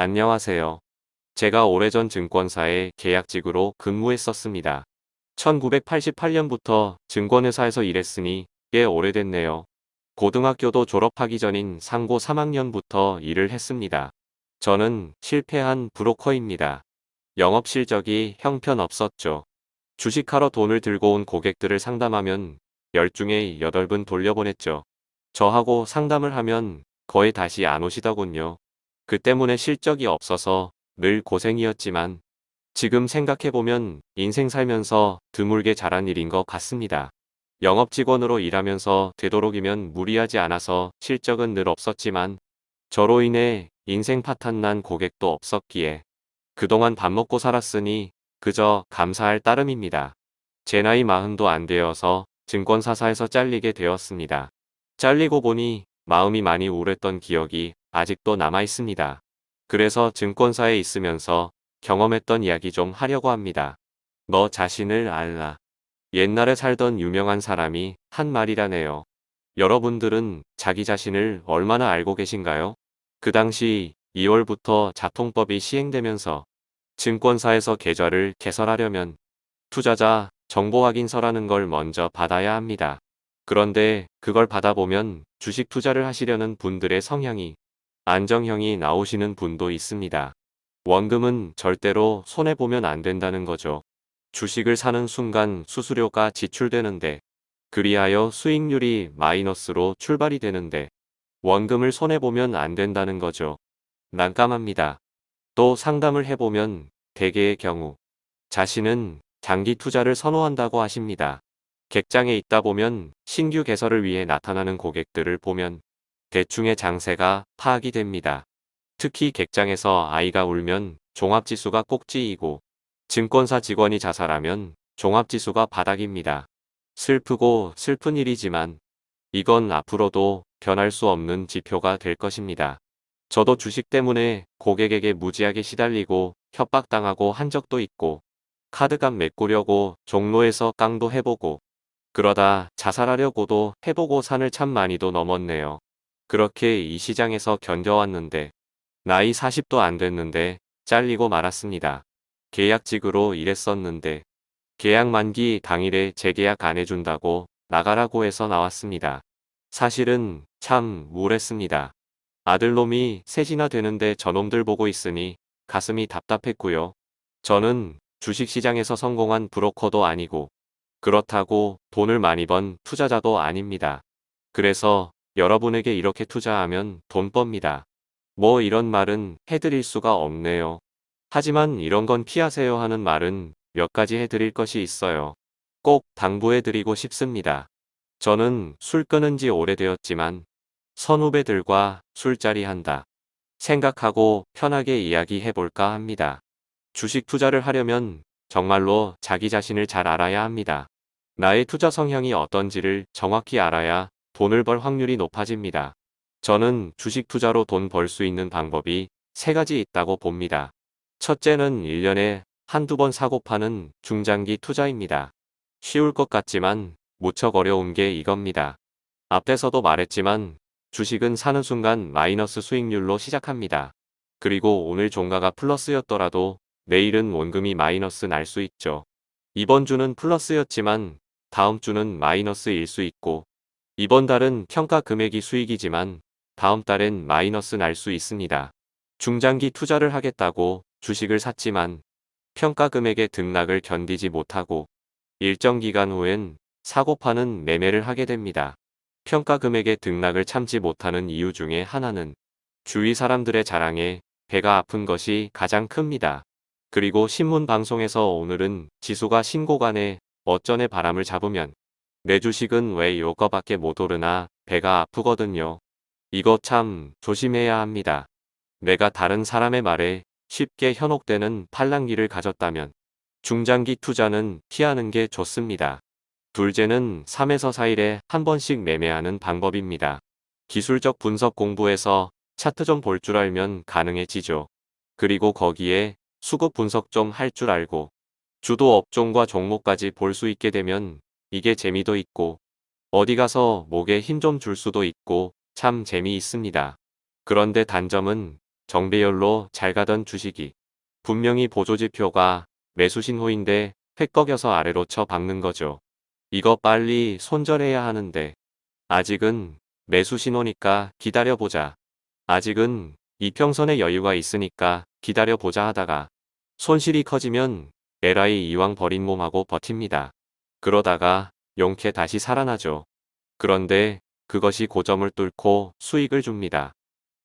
안녕하세요. 제가 오래전 증권사에 계약직으로 근무했었습니다. 1988년부터 증권회사에서 일했으니 꽤 오래됐네요. 고등학교도 졸업하기 전인 상고 3학년부터 일을 했습니다. 저는 실패한 브로커입니다. 영업 실적이 형편없었죠. 주식하러 돈을 들고 온 고객들을 상담하면 10중에 8분 돌려보냈죠. 저하고 상담을 하면 거의 다시 안 오시더군요. 그 때문에 실적이 없어서 늘 고생이었지만 지금 생각해보면 인생 살면서 드물게 잘한 일인 것 같습니다. 영업직원으로 일하면서 되도록이면 무리하지 않아서 실적은 늘 없었지만 저로 인해 인생 파탄 난 고객도 없었기에 그동안 밥 먹고 살았으니 그저 감사할 따름입니다. 제 나이 마흔도 안 되어서 증권사사에서 잘리게 되었습니다. 잘리고 보니 마음이 많이 우울했던 기억이 아직도 남아 있습니다. 그래서 증권사에 있으면서 경험했던 이야기 좀 하려고 합니다. 너 자신을 알라. 옛날에 살던 유명한 사람이 한 말이라네요. 여러분들은 자기 자신을 얼마나 알고 계신가요? 그 당시 2월부터 자통법이 시행되면서 증권사에서 계좌를 개설하려면 투자자 정보 확인서라는 걸 먼저 받아야 합니다. 그런데 그걸 받아보면 주식 투자를 하시려는 분들의 성향이 안정형이 나오시는 분도 있습니다. 원금은 절대로 손해보면 안 된다는 거죠. 주식을 사는 순간 수수료가 지출되는데 그리하여 수익률이 마이너스로 출발이 되는데 원금을 손해보면 안 된다는 거죠. 난감합니다. 또 상담을 해보면 대개의 경우 자신은 장기 투자를 선호한다고 하십니다. 객장에 있다 보면 신규 개설을 위해 나타나는 고객들을 보면 대충의 장세가 파악이 됩니다. 특히 객장에서 아이가 울면 종합지수가 꼭지이고 증권사 직원이 자살하면 종합지수가 바닥입니다. 슬프고 슬픈 일이지만 이건 앞으로도 변할 수 없는 지표가 될 것입니다. 저도 주식 때문에 고객에게 무지하게 시달리고 협박당하고 한 적도 있고 카드값 메꾸려고 종로에서 깡도 해보고 그러다 자살하려고도 해보고 산을 참 많이도 넘었네요. 그렇게 이 시장에서 견뎌왔는데 나이 40도 안 됐는데 잘리고 말았습니다. 계약직으로 일했었는데 계약 만기 당일에 재계약 안 해준다고 나가라고 해서 나왔습니다. 사실은 참 우울했습니다. 아들놈이 셋이나 되는데 저놈들 보고 있으니 가슴이 답답했고요. 저는 주식시장에서 성공한 브로커도 아니고 그렇다고 돈을 많이 번 투자자도 아닙니다. 그래서 여러분에게 이렇게 투자하면 돈 법니다. 뭐 이런 말은 해드릴 수가 없네요. 하지만 이런 건 피하세요 하는 말은 몇 가지 해드릴 것이 있어요. 꼭 당부해드리고 싶습니다. 저는 술 끊은 지 오래되었지만 선후배들과 술자리 한다. 생각하고 편하게 이야기해볼까 합니다. 주식 투자를 하려면 정말로 자기 자신을 잘 알아야 합니다. 나의 투자 성향이 어떤지를 정확히 알아야 돈을 벌 확률이 높아집니다. 저는 주식 투자로 돈 벌 수 있는 방법이 세 가지 있다고 봅니다. 첫째는 1년에 한두 번 사고 파는 중장기 투자입니다. 쉬울 것 같지만 무척 어려운 게 이겁니다. 앞에서도 말했지만 주식은 사는 순간 마이너스 수익률로 시작합니다. 그리고 오늘 종가가 플러스였더라도 내일은 원금이 마이너스 날 수 있죠. 이번 주는 플러스였지만 다음 주는 마이너스일 수 있고 이번 달은 평가 금액이 수익이지만 다음 달엔 마이너스 날 수 있습니다. 중장기 투자를 하겠다고 주식을 샀지만 평가 금액의 등락을 견디지 못하고 일정 기간 후엔 사고 파는 매매를 하게 됩니다. 평가 금액의 등락을 참지 못하는 이유 중에 하나는 주위 사람들의 자랑에 배가 아픈 것이 가장 큽니다. 그리고 신문 방송에서 오늘은 지수가 신고간에 어쩐의 바람을 잡으면 내 주식은 왜 요거밖에 못 오르나 배가 아프거든요. 이거 참 조심해야 합니다. 내가 다른 사람의 말에 쉽게 현혹되는 팔랑기를 가졌다면 중장기 투자는 피하는 게 좋습니다. 둘째는 3에서 4일에 한 번씩 매매하는 방법입니다. 기술적 분석 공부에서 차트 좀 볼 줄 알면 가능해지죠. 그리고 거기에 수급 분석 좀 할 줄 알고 주도 업종과 종목까지 볼 수 있게 되면 이게 재미도 있고 어디 가서 목에 힘 좀 줄 수도 있고 참 재미있습니다. 그런데 단점은 정배열로 잘 가던 주식이 분명히 보조지표가 매수 신호인데 획 꺾여서 아래로 쳐 박는 거죠. 이거 빨리 손절해야 하는데 아직은 매수 신호니까 기다려보자. 아직은 이평선에 여유가 있으니까 기다려보자 하다가 손실이 커지면 에라이 이왕 버린 몸하고 버팁니다. 그러다가 용케 다시 살아나죠. 그런데 그것이 고점을 뚫고 수익을 줍니다.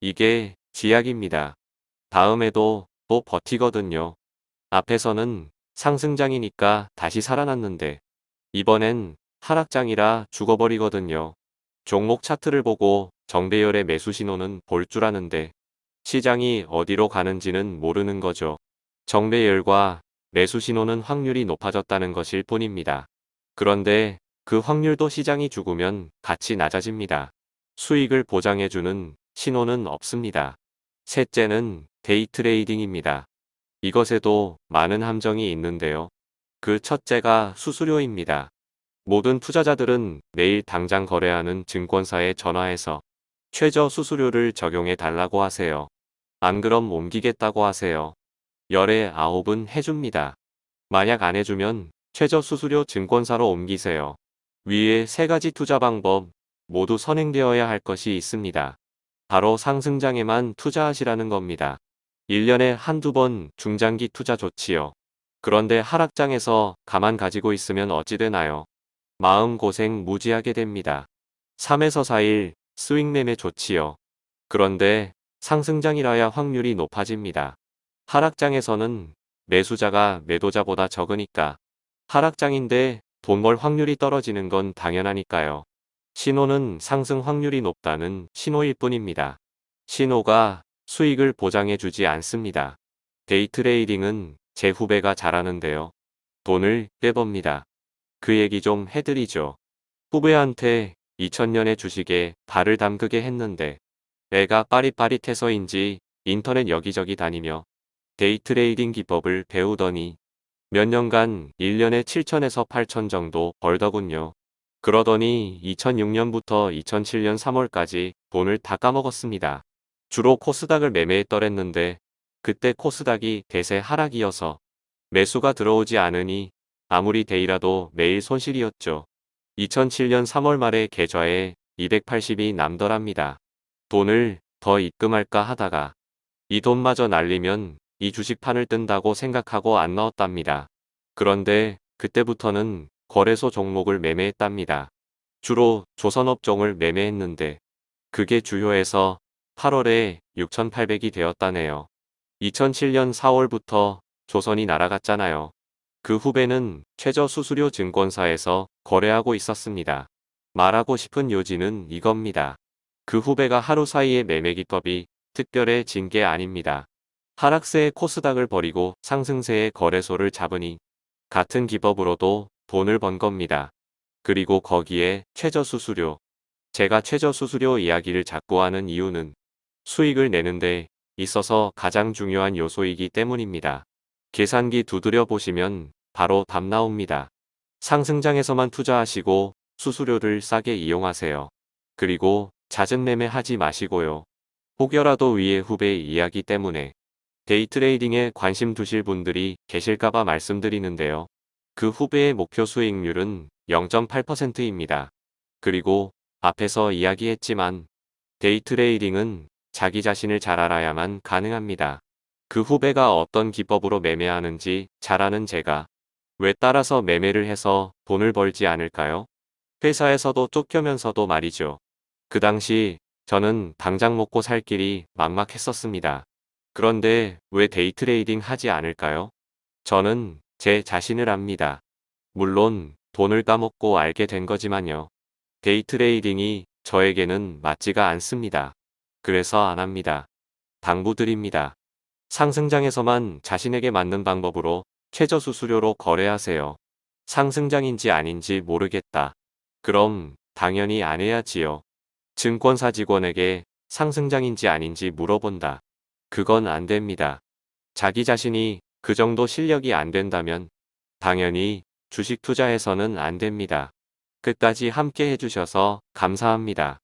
이게 지약입니다. 다음에도 또 버티거든요. 앞에서는 상승장이니까 다시 살아났는데 이번엔 하락장이라 죽어버리거든요. 종목 차트를 보고 정배열의 매수 신호는 볼 줄 아는데 시장이 어디로 가는지는 모르는 거죠. 정배열과 매수 신호는 확률이 높아졌다는 것일 뿐입니다. 그런데 그 확률도 시장이 죽으면 같이 낮아집니다. 수익을 보장해주는 신호는 없습니다. 셋째는 day trading입니다. 이것에도 많은 함정이 있는데요. 그 첫째가 수수료입니다. 모든 투자자들은 내일 당장 거래하는 증권사에 전화해서 최저 수수료를 적용해 달라고 하세요. 안 그럼 옮기겠다고 하세요. 열에 아홉은 해줍니다. 만약 안 해주면 최저 수수료 증권사로 옮기세요. 위에 세 가지 투자 방법 모두 선행되어야 할 것이 있습니다. 바로 상승장에만 투자하시라는 겁니다. 1년에 한두 번 중장기 투자 좋지요. 그런데 하락장에서 가만 가지고 있으면 어찌 되나요? 마음고생 무지하게 됩니다. 3에서 4일 스윙 매매 좋지요. 그런데 상승장이라야 확률이 높아집니다. 하락장에서는 매수자가 매도자보다 적으니까 하락장인데 돈 벌 확률이 떨어지는 건 당연하니까요. 신호는 상승 확률이 높다는 신호일 뿐입니다. 신호가 수익을 보장해 주지 않습니다. day trading은 제 후배가 잘하는데요. 돈을 꽤 법니다. 그 얘기 좀 해드리죠. 후배한테 2000년의 주식에 발을 담그게 했는데 애가 빠릿빠릿해서인지 인터넷 여기저기 다니며 day trading 기법을 배우더니 몇 년간 1년에 7천에서 8천 정도 벌더군요. 그러더니 2006년부터 2007년 3월까지 돈을 다 까먹었습니다. 주로 코스닥을 매매했더랬는데 그때 코스닥이 대세 하락이어서 매수가 들어오지 않으니 아무리 데이라도 매일 손실이었죠. 2007년 3월 말에 계좌에 280이 남더랍니다. 돈을 더 입금할까 하다가 이 돈마저 날리면 이 주식판을 뜬다고 생각하고 안 넣었답니다. 그런데 그때부터는 거래소 종목을 매매했답니다. 주로 조선업종을 매매했는데 그게 주요해서 8월에 6,800이 되었다네요. 2007년 4월부터 조선이 날아갔잖아요. 그 후배는 최저 수수료 증권사에서 거래하고 있었습니다. 말하고 싶은 요지는 이겁니다. 그 후배가 하루 사이에 매매 기법이 특별해진 게 아닙니다. 하락세의 코스닥을 버리고 상승세의 거래소를 잡으니 같은 기법으로도 돈을 번 겁니다. 그리고 거기에 최저 수수료. 제가 최저 수수료 이야기를 자꾸 하는 이유는 수익을 내는데 있어서 가장 중요한 요소이기 때문입니다. 계산기 두드려 보시면 바로 답 나옵니다. 상승장에서만 투자하시고 수수료를 싸게 이용하세요. 그리고 잦은 매매 하지 마시고요. 혹여라도 위의 후배의 이야기 때문에 day trading에 관심 두실 분들이 계실까봐 말씀드리는데요. 그 후배의 목표 수익률은 0.8%입니다. 그리고 앞에서 이야기했지만 day trading은 자기 자신을 잘 알아야만 가능합니다. 그 후배가 어떤 기법으로 매매하는지 잘 아는 제가 왜 따라서 매매를 해서 돈을 벌지 않을까요? 회사에서도 쫓겨나면서도 말이죠. 그 당시 저는 당장 먹고 살 길이 막막했었습니다. 그런데 왜 day trading 하지 않을까요? 저는 제 자신을 압니다. 물론 돈을 까먹고 알게 된 거지만요. day trading이 저에게는 맞지가 않습니다. 그래서 안 합니다. 당부드립니다. 상승장에서만 자신에게 맞는 방법으로 최저 수수료로 거래하세요. 상승장인지 아닌지 모르겠다. 그럼 당연히 안 해야지요. 증권사 직원에게 상승장인지 아닌지 물어본다. 그건 안 됩니다. 자기 자신이 그 정도 실력이 안 된다면 당연히 주식 투자해서는 안 됩니다. 끝까지 함께 해주셔서 감사합니다.